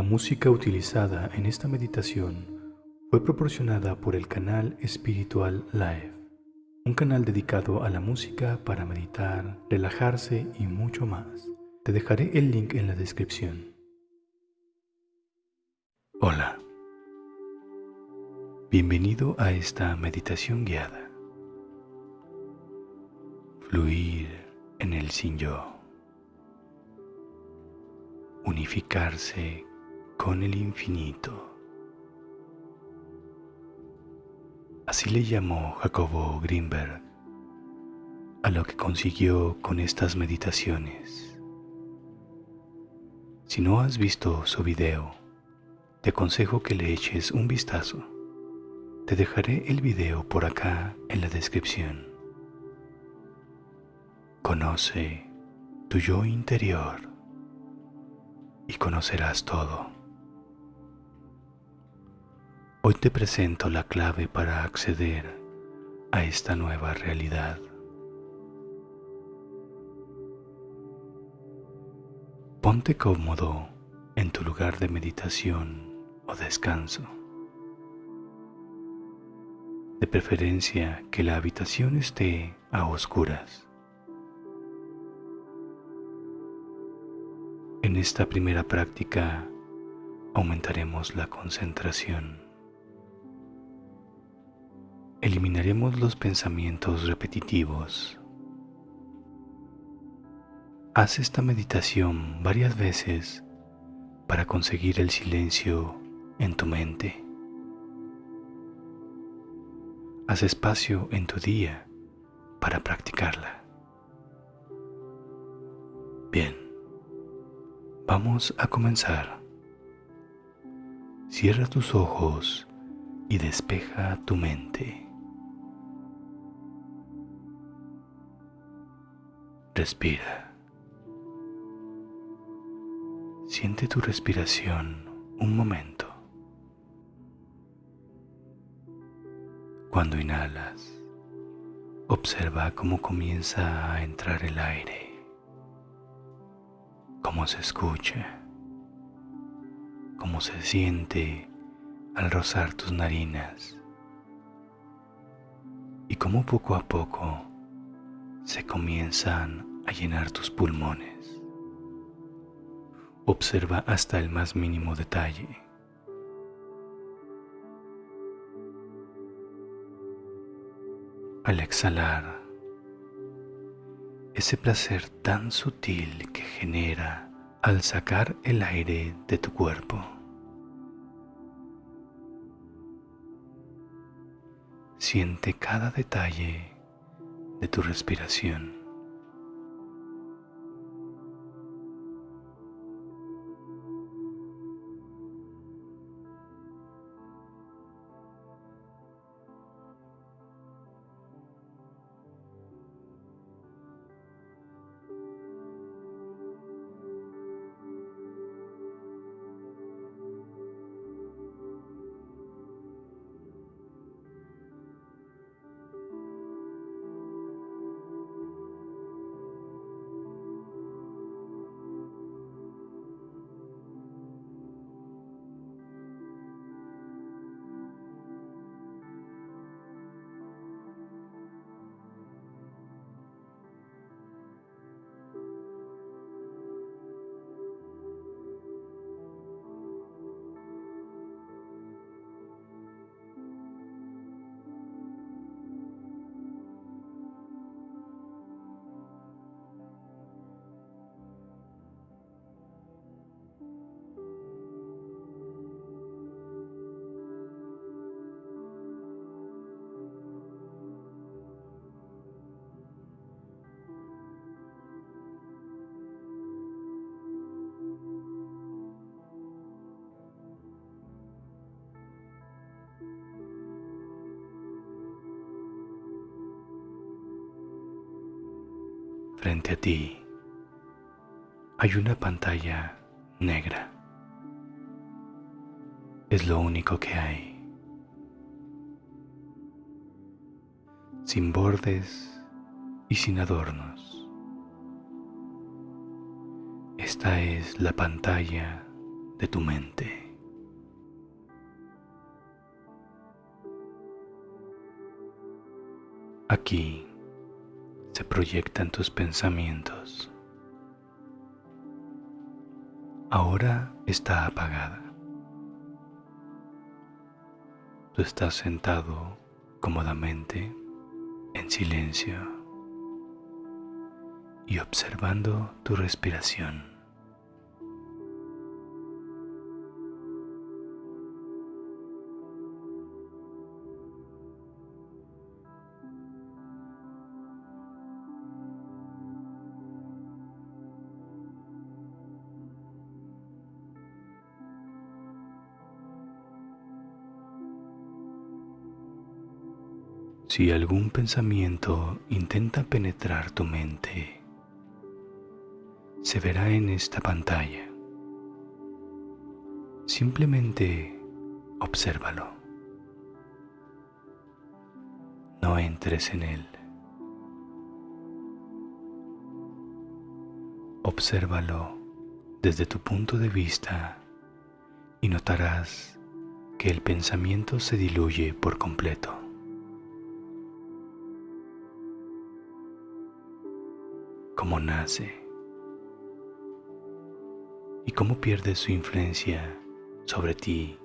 La música utilizada en esta meditación fue proporcionada por el canal Espiritual Live, un canal dedicado a la música para meditar, relajarse y mucho más. Te dejaré el link en la descripción. Hola. Bienvenido a esta meditación guiada. Fluir en el sin yo. Unificarse con el infinito. Así le llamó Jacobo Greenberg a lo que consiguió con estas meditaciones. Si no has visto su video, te aconsejo que le eches un vistazo. Te dejaré el video por acá en la descripción. Conoce tu yo interior y conocerás todo. Hoy te presento la clave para acceder a esta nueva realidad. Ponte cómodo en tu lugar de meditación o descanso. De preferencia que la habitación esté a oscuras. En esta primera práctica aumentaremos la concentración eliminaremos los pensamientos repetitivos. Haz esta meditación varias veces para conseguir el silencio en tu mente. Haz espacio en tu día para practicarla. Bien, vamos a comenzar. Cierra tus ojos y despeja tu mente. Respira. Siente tu respiración un momento. Cuando inhalas, observa cómo comienza a entrar el aire, cómo se escucha, cómo se siente al rozar tus narinas y cómo poco a poco se comienzan a llenar tus pulmones. Observa hasta el más mínimo detalle. Al exhalar, ese placer tan sutil que genera al sacar el aire de tu cuerpo. Siente cada detalle de tu respiración. Frente a ti hay una pantalla negra. Es lo único que hay. Sin bordes y sin adornos. Esta es la pantalla de tu mente. Aquí se proyectan tus pensamientos. Ahora está apagada. Tú estás sentado cómodamente en silencio y observando tu respiración. Si algún pensamiento intenta penetrar tu mente, se verá en esta pantalla. Simplemente obsérvalo. No entres en él. Obsérvalo desde tu punto de vista y notarás que el pensamiento se diluye por completo. Cómo nace y cómo pierde su influencia sobre ti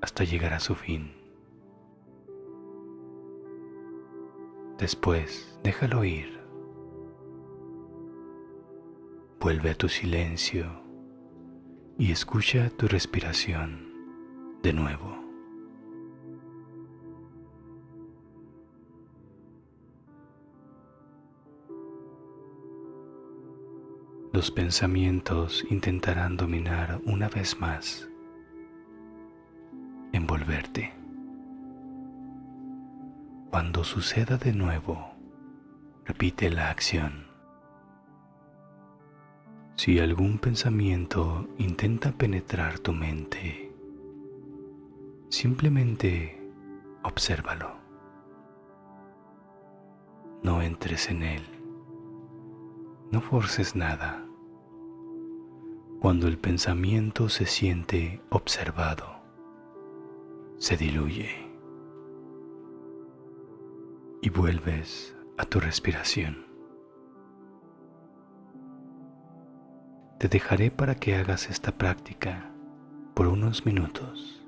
hasta llegar a su fin. Después, déjalo ir. Vuelve a tu silencio y escucha tu respiración de nuevo. Los pensamientos intentarán dominar una vez más, envolverte. Cuando suceda de nuevo, repite la acción. Si algún pensamiento intenta penetrar tu mente, simplemente obsérvalo. No entres en él no forces nada. Cuando el pensamiento se siente observado, se diluye y vuelves a tu respiración. Te dejaré para que hagas esta práctica por unos minutos.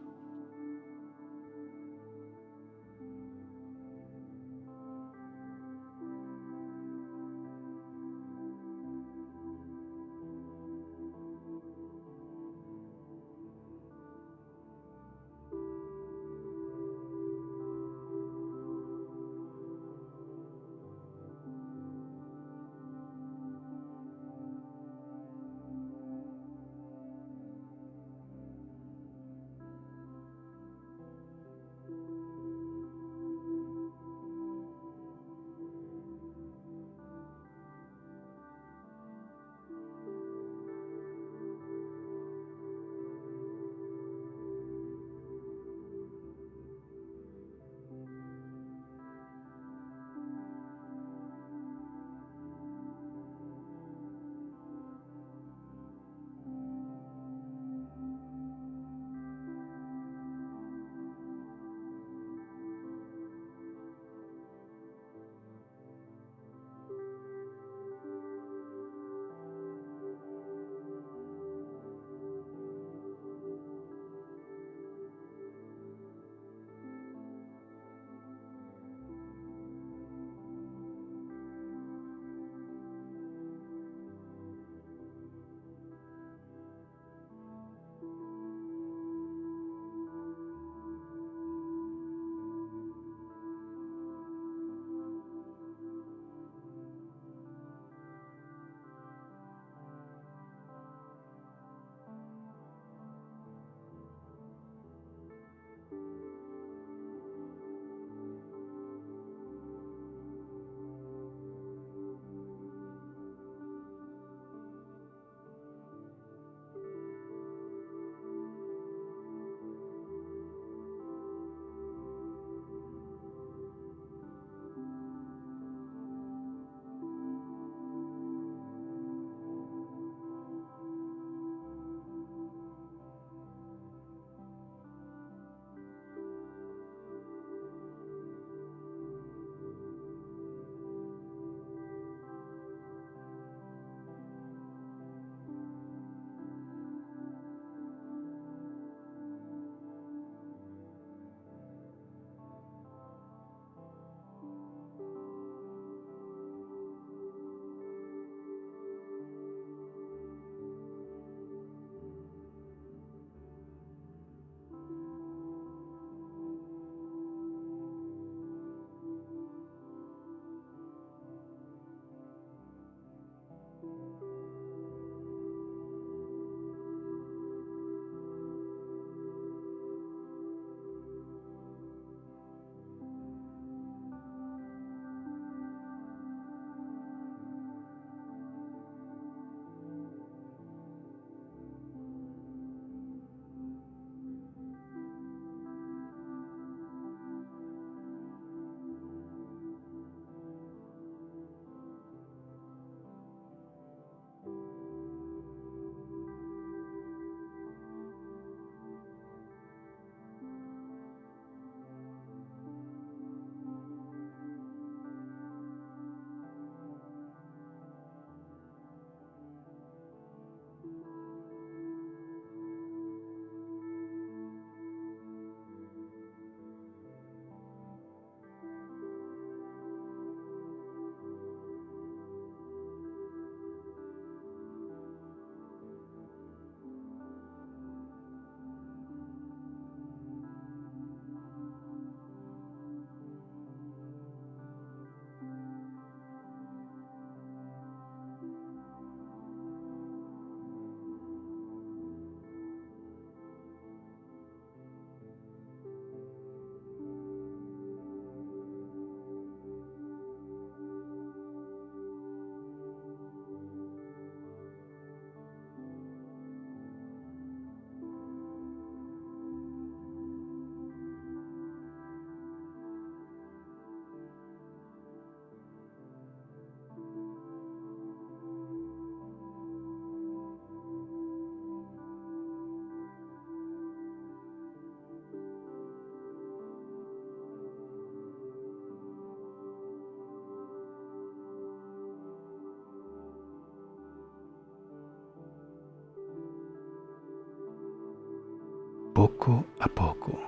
Poco a poco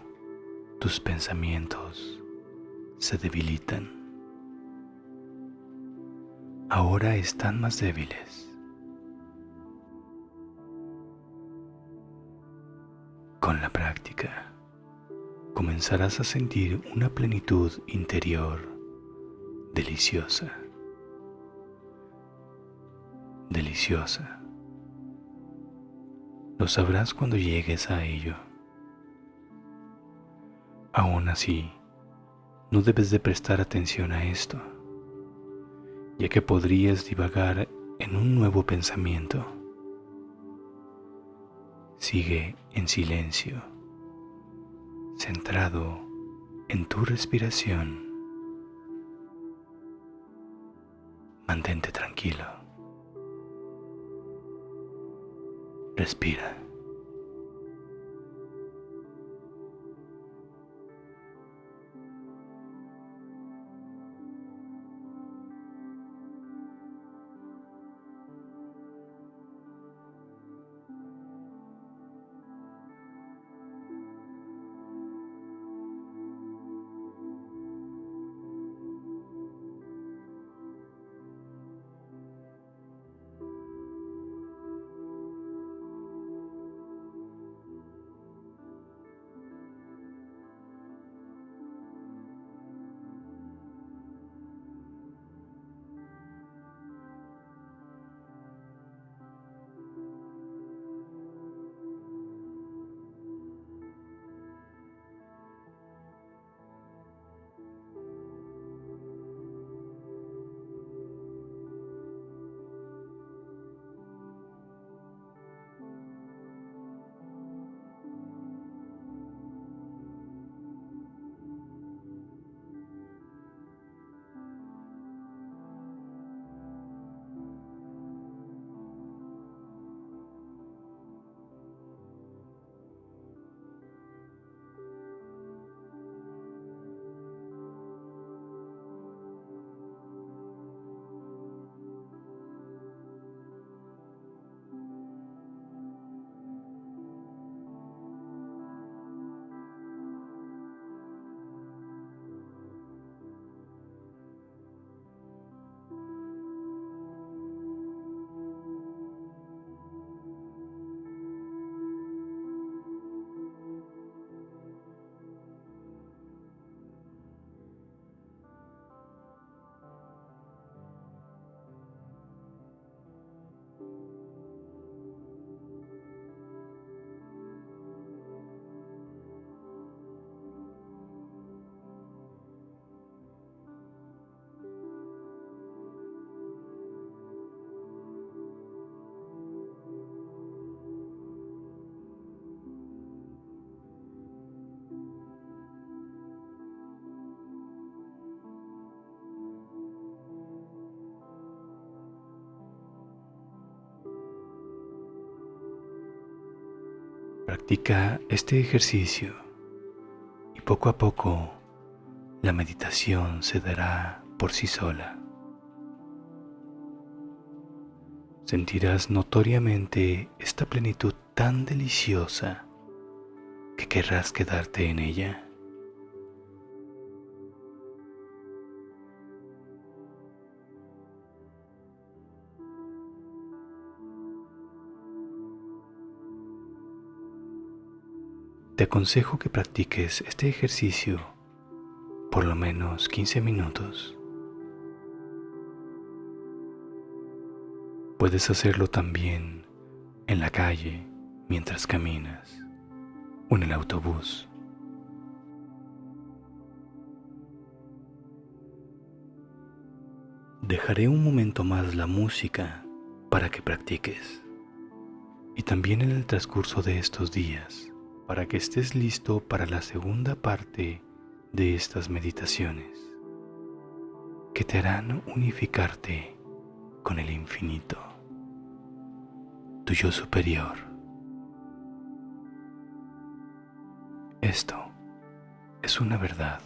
tus pensamientos se debilitan. Ahora están más débiles. Con la práctica comenzarás a sentir una plenitud interior deliciosa. Deliciosa. Lo sabrás cuando llegues a ello. Aún así, no debes de prestar atención a esto, ya que podrías divagar en un nuevo pensamiento. Sigue en silencio, centrado en tu respiración. Mantente tranquilo. Respira. Practica este ejercicio y poco a poco la meditación se dará por sí sola. Sentirás notoriamente esta plenitud tan deliciosa que querrás quedarte en ella. Te aconsejo que practiques este ejercicio por lo menos 15 minutos. Puedes hacerlo también en la calle mientras caminas o en el autobús. Dejaré un momento más la música para que practiques y también en el transcurso de estos días para que estés listo para la segunda parte de estas meditaciones que te harán unificarte con el infinito, tu yo superior. Esto es una verdad.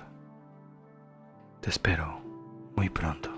Te espero muy pronto.